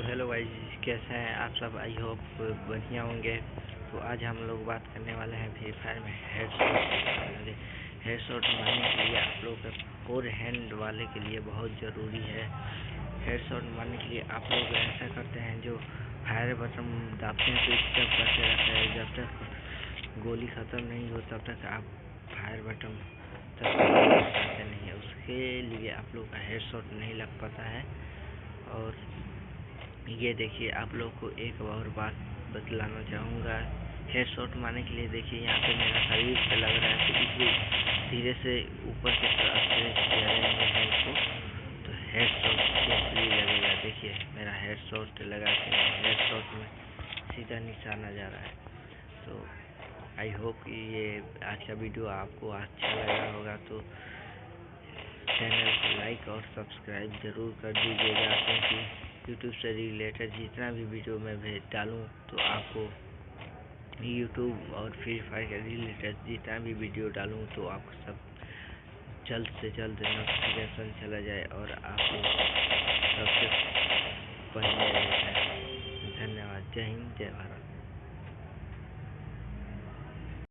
तो हेलो भाई कैसे हैं आप सब? आई होप बढ़िया होंगे। तो आज हम लोग बात करने वाले हैं फ्री फायर में हेड शॉट हेड शॉट मारने के लिए आप लोग फोर हैंड वाले के लिए बहुत ज़रूरी है। हेड शॉट मारने के लिए आप लोग ऐसा करते हैं जो फायर बटन दाबते हैं तो स्टेप करते रहते हैं। जब तक गोली ख़त्म नहीं हो, तब तक आप फायर बटन तक नहीं है। उसके लिए आप लोग का हेड शॉट नहीं लग पाता है। और ये देखिए, आप लोग को एक और बात बतलाना चाहूँगा। हेड शॉट मारने के लिए देखिए, यहाँ पे मेरा शरीर पे लग रहा है तो इसलिए धीरे से ऊपर से हेड को। तो हेड शॉट कैसे लगेगा। देखिए, मेरा हेड शॉट लगा के हेड शॉट में सीधा निशाना जा रहा है। तो आई होप कि ये आज का वीडियो आपको अच्छा लगा होगा तो चैनल को लाइक और सब्सक्राइब ज़रूर कर दीजिएगा, क्योंकि यूट्यूब से रिलेटेड जितना भी वीडियो मैं भेज डालूँ तो आपको यूट्यूब और फ्री फायर के रिलेटेड जितना भी वीडियो डालूँ तो आपको सब जल्द से जल्द नोटिफिकेशन चला जाए और आपको सबसे पहले धन्यवाद। जय हिंद, जय भारत।